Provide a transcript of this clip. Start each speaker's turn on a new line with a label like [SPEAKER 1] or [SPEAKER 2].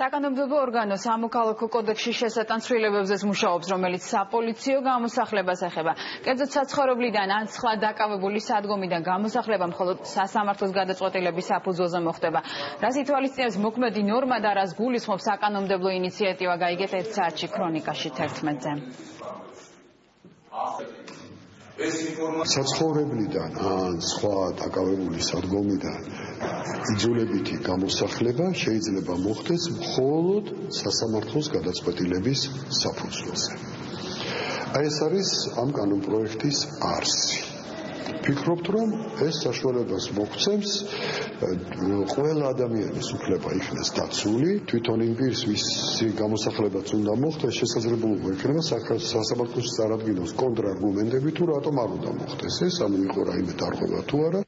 [SPEAKER 1] საკანონმდებლო ორგანო სამოქალაქო კოდექსში შესატან ცვლილებებზეც მუშაობს, რომელიც საპოლიციო გამოსახლებას ეხება. კერძოდ საცხოვრებლიდან ან სხვა დაკავებული სადგომიდან გამოსახლება მხოლოდ სასამართლოს გადაწყვეტილების საფუძველზე მოხდება. რას ითვალისწინებს მოქმედი ნორმა და რას გულისხმობს საკანონმდებლო ინიციატივა გაიგეთ 1 საათში ქრონიკაში 11-ზე.
[SPEAKER 2] ეს ინფორმაცია საცხოვრებლიდან ან სხვა დაკავებული სადგომიდან იძულებითი გამოსახლება შეიძლება მოხდეს მხოლოდ სასამართლოს გადაწყვეტილების საფუძველზე. აი ეს არის ამ კანონპროექტის არსი. ფიქრობთ რომ ეს საშუალებას მოგვცემს ყველა ადამიანის უფლება იქნას დაცული თვითონ იმ პირს ვისი გამოსახლებაც უნდა მოხდეს შესაძლებლობა იქნება სასამართლოს წარადგინოს კონტრარგუმენტები თუ რატომ არ უნდა მოხდეს ეს ანუ იყო რაიმე დარღვევა თუ არა